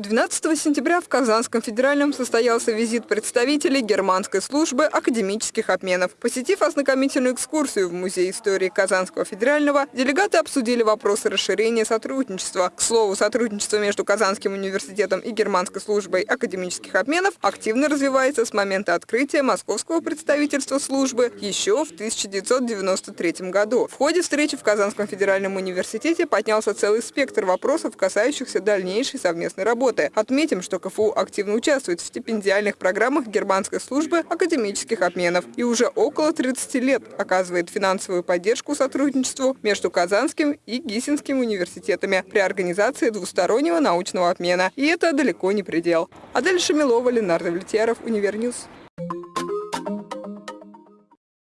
12 сентября в Казанском федеральном состоялся визит представителей германской службы академических обменов. Посетив ознакомительную экскурсию в Музей истории Казанского федерального, делегаты обсудили вопросы расширения сотрудничества. К слову, сотрудничество между Казанским университетом и германской службой академических обменов активно развивается с момента открытия московского представительства службы еще в 1993 году. В ходе встречи в Казанском федеральном университете поднялся целый спектр вопросов, касающихся дальнейшей совместной работы работы. Отметим, что КФУ активно участвует в стипендиальных программах германской службы академических обменов и уже около 30 лет оказывает финансовую поддержку сотрудничеству между Казанским и Гиссенским университетами при организации двустороннего научного обмена. И это далеко не предел. Адель Шамилова, Ленар Давлетьяров, Univer News.